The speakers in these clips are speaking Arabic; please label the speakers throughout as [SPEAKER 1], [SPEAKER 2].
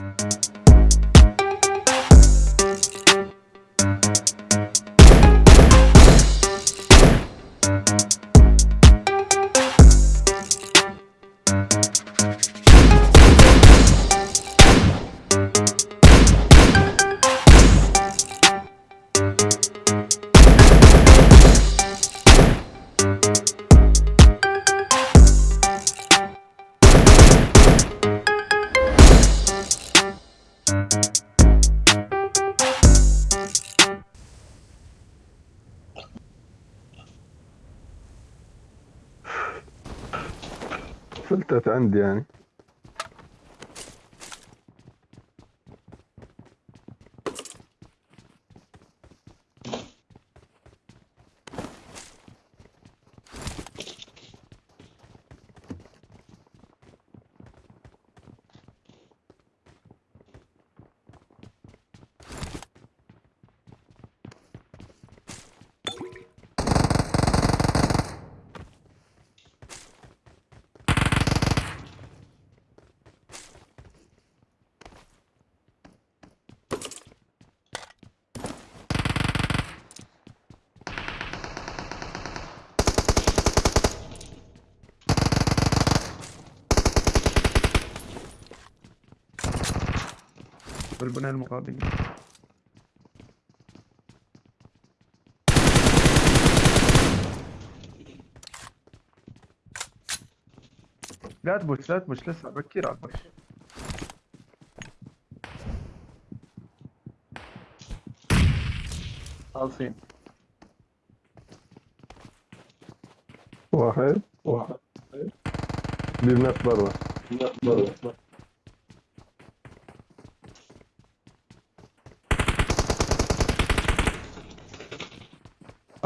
[SPEAKER 1] あっ! فلتت عندي يعني.
[SPEAKER 2] بالبناء المقابل لا تبوش لا تبوش لسه بكير على البوش خالصين.
[SPEAKER 1] واحد. واحد. بيبنات برا برا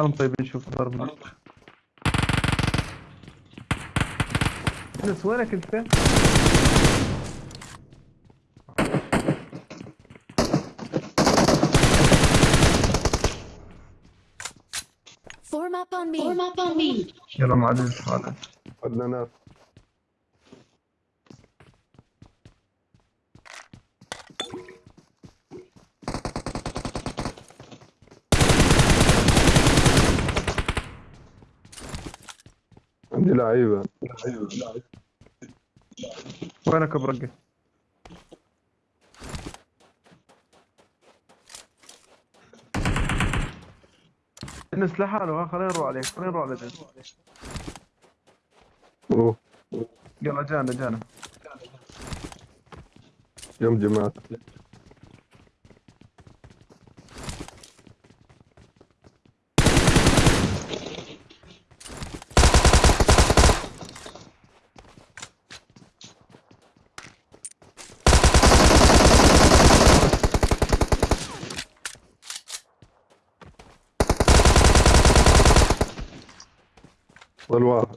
[SPEAKER 2] أنا طيب نشوف ضرب. أنس وينك أنت؟
[SPEAKER 3] Form up on me. Form up on me.
[SPEAKER 2] يلا مع عزيز هذا
[SPEAKER 1] عندنا ناس لعيبة.
[SPEAKER 2] وينك برقة؟ انس لحاله ها خلينا نروح عليك خلينا نروح على جنب
[SPEAKER 1] أوه.
[SPEAKER 2] يلا جانا جانا.
[SPEAKER 1] يوم جماعة والواحد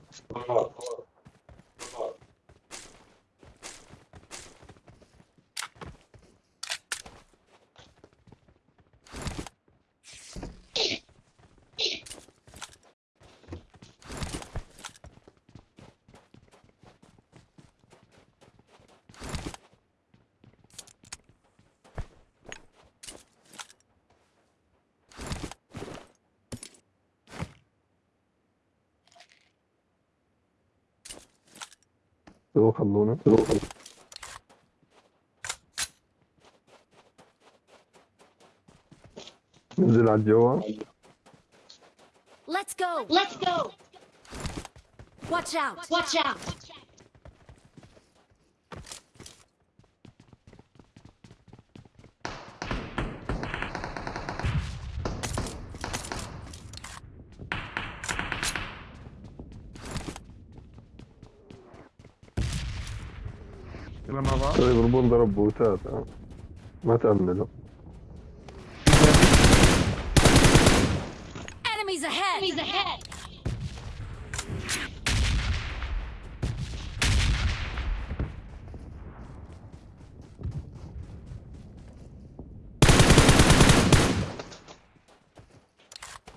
[SPEAKER 3] Let's go. Let's go. Watch out. Watch out.
[SPEAKER 2] بعض
[SPEAKER 1] طيب ضرب بوتات ها. ما تأمنوا
[SPEAKER 3] Enemies ahead. Enemies ahead.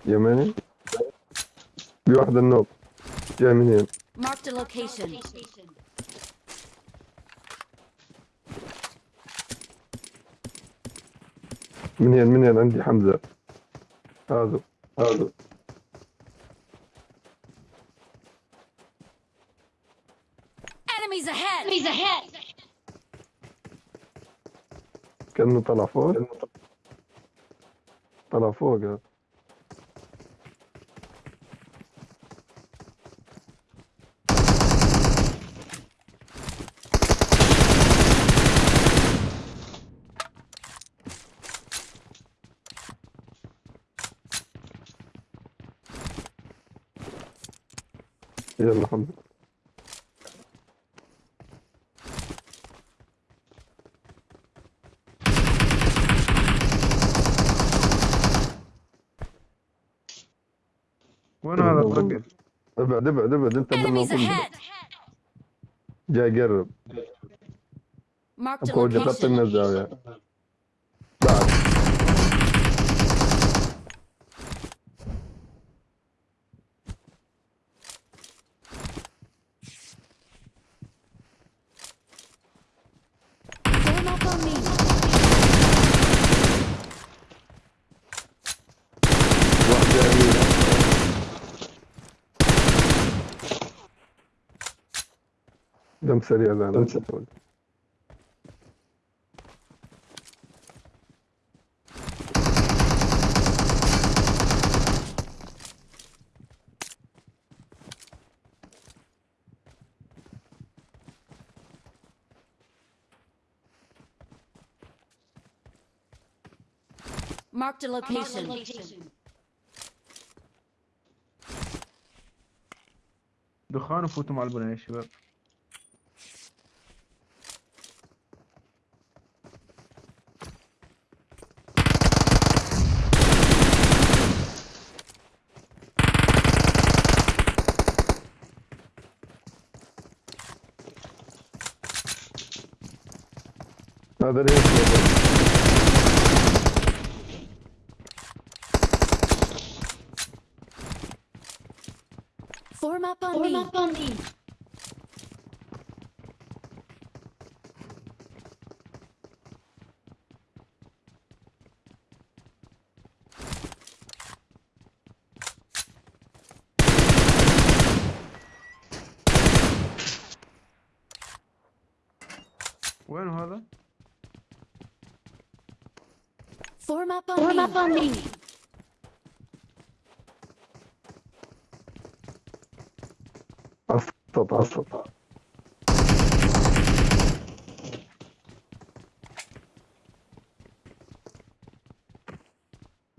[SPEAKER 1] يمني في واحد النوب جاي من هنا
[SPEAKER 3] Marked a location.
[SPEAKER 1] منين منين عندي حمزة. هذا هذا! كأنه طلع فوق. طلع فوق هذا يلا حمزة
[SPEAKER 2] وين هذا الرجل؟
[SPEAKER 1] ابعد ابعد ابعد انت قبل! جاي قرب. من الزاوية بعد
[SPEAKER 3] Form up on me.
[SPEAKER 1] واحد جاي يمين دم سريع سريع
[SPEAKER 3] Marked a location.
[SPEAKER 2] دخان وفوتوا مع البنية يا شباب
[SPEAKER 1] Nada nem
[SPEAKER 3] Form up on me. up on me.
[SPEAKER 1] اسطط اسطط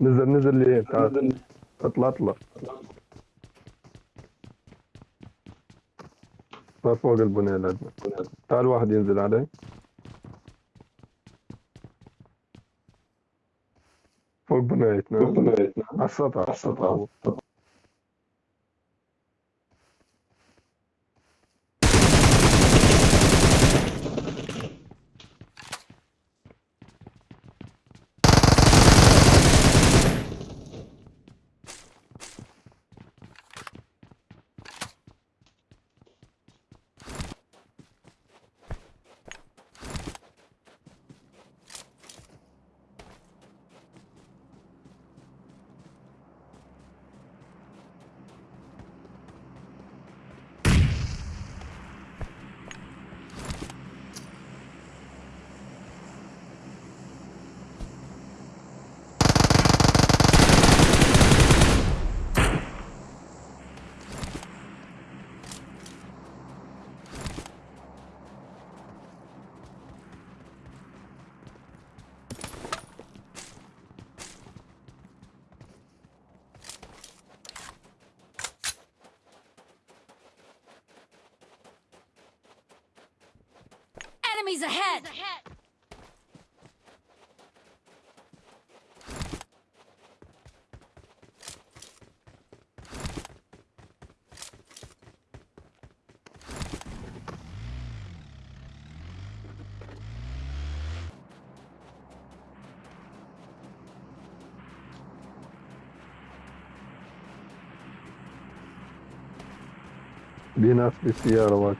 [SPEAKER 1] نزل نزل لي تعال اطلع اطلع صار فوق البنية تعال واحد ينزل علي Бэтмен. Бэтмен. Асаа асаа.
[SPEAKER 3] Enemies ahead!
[SPEAKER 1] Enemies ahead.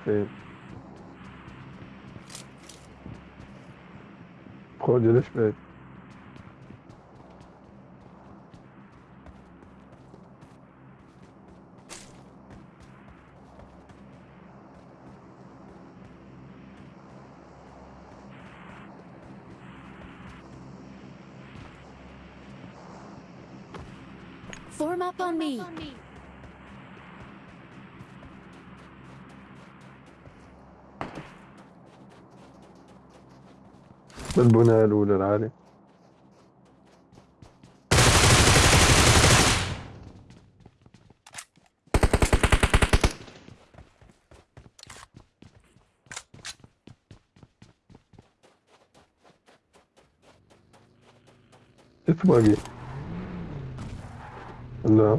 [SPEAKER 1] Bine. Call you this bit.
[SPEAKER 3] Form up on me.
[SPEAKER 1] بالبناية الأولى العالية. اتبقي لا.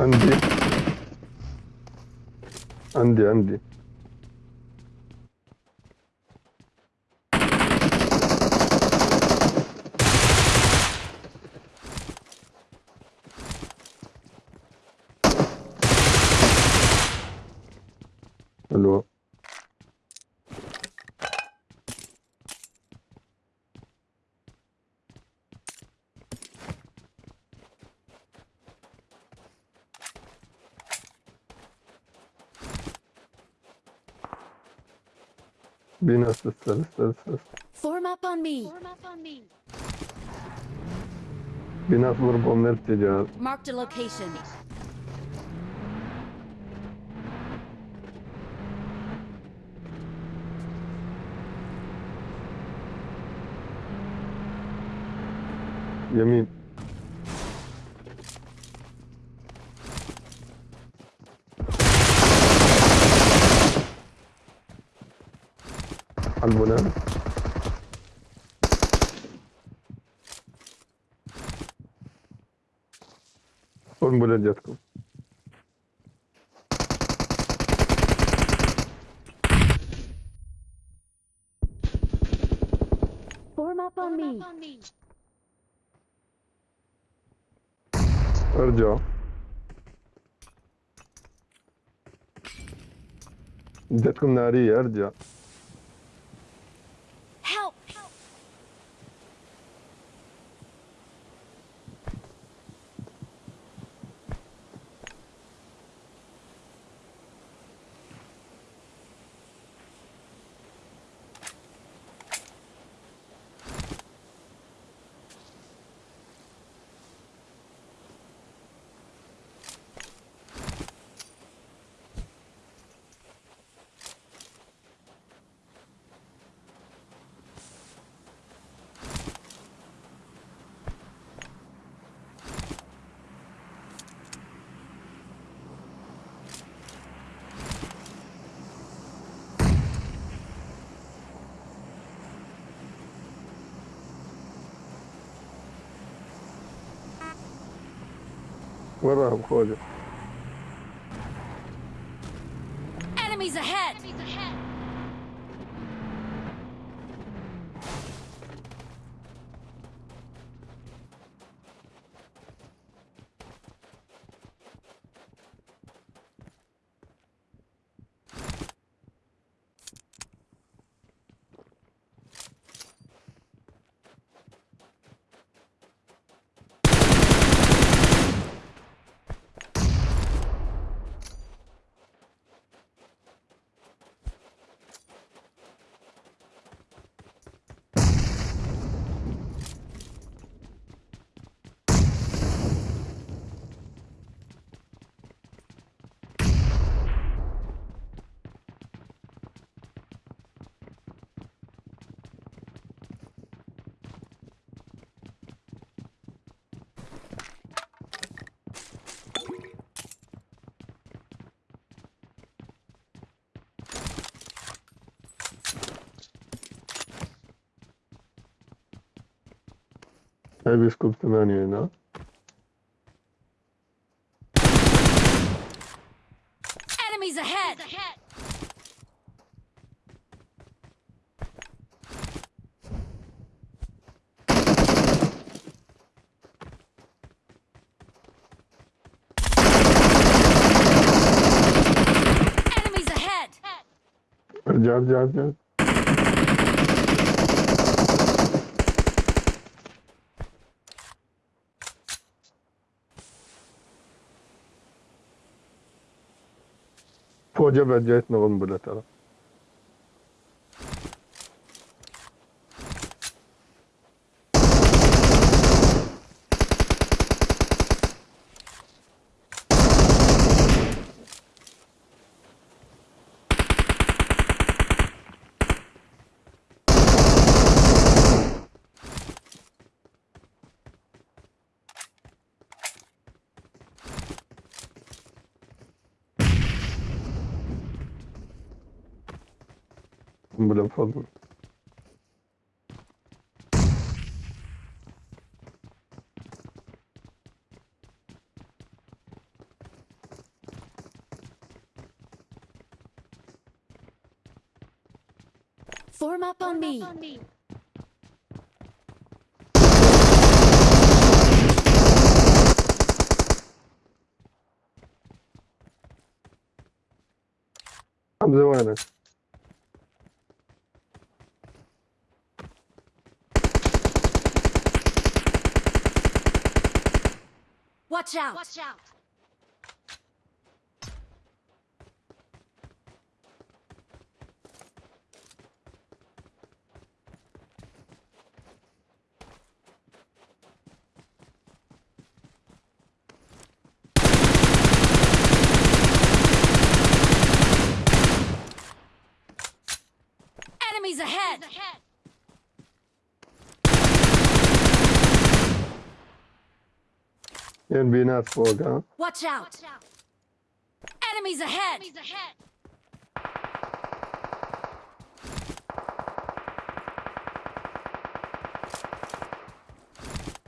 [SPEAKER 1] عندي. عندي عندي Bin asistler ister ister. Form up on me.
[SPEAKER 3] Form up on me.
[SPEAKER 1] Bin asılır bomber geliyor.
[SPEAKER 3] Marked a location.
[SPEAKER 1] Yemin. البناء قنبلة جاتكم.
[SPEAKER 3] Form up on me.
[SPEAKER 1] أرجع. جاتكم نارية
[SPEAKER 3] أرجع.
[SPEAKER 1] وراهم خوجة
[SPEAKER 3] Enemies ahead!
[SPEAKER 1] هاي Telescope'dan oynuyor lan.
[SPEAKER 3] Enemies ahead. Enemies ahead.
[SPEAKER 1] Gel gel gel. Hoca ve Cahit Nova'nın. бля, падла.
[SPEAKER 3] Form up on me.
[SPEAKER 1] Обзывай нас.
[SPEAKER 3] Watch out. Watch out.
[SPEAKER 1] ين بينات فوق ها
[SPEAKER 3] Watch out. Enemies ahead.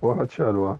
[SPEAKER 1] واحد شال واحد شالهم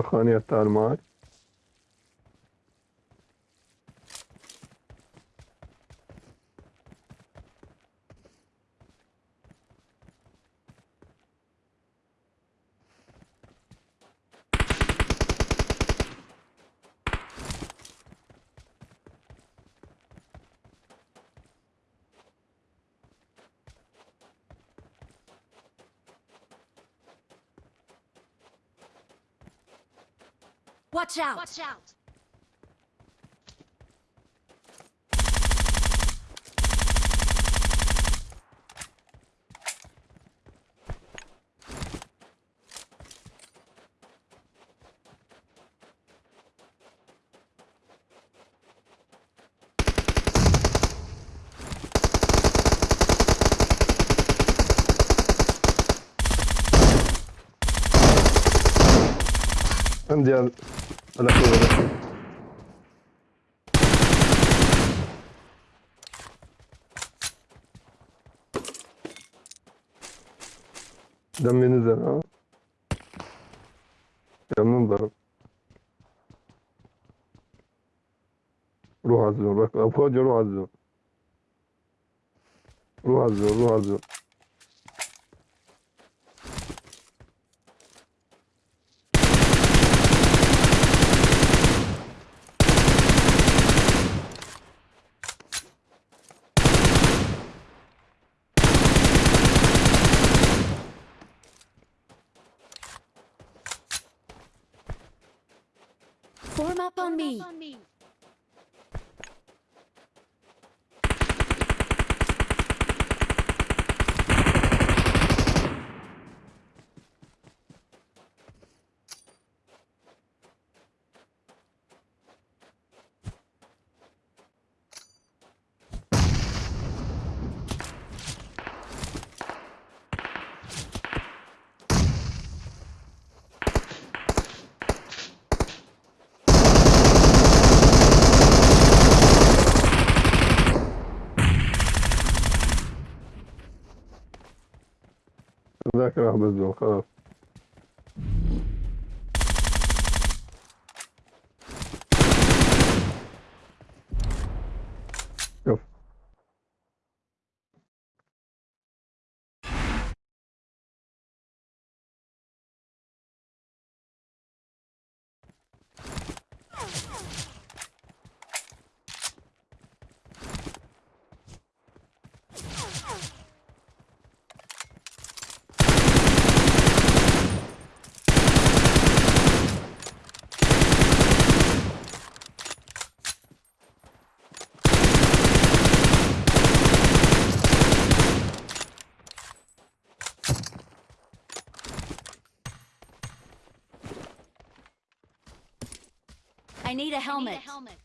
[SPEAKER 1] الدخانية تعال معي
[SPEAKER 3] Watch out. Watch out.
[SPEAKER 1] عندي ال- الأخير دمي نزل ها يلا ننضرب روح على الزون فوجي روح على الزون روح على الزون روح على الزون
[SPEAKER 3] on me.
[SPEAKER 1] راح بالزون خلاص
[SPEAKER 3] need a helmet.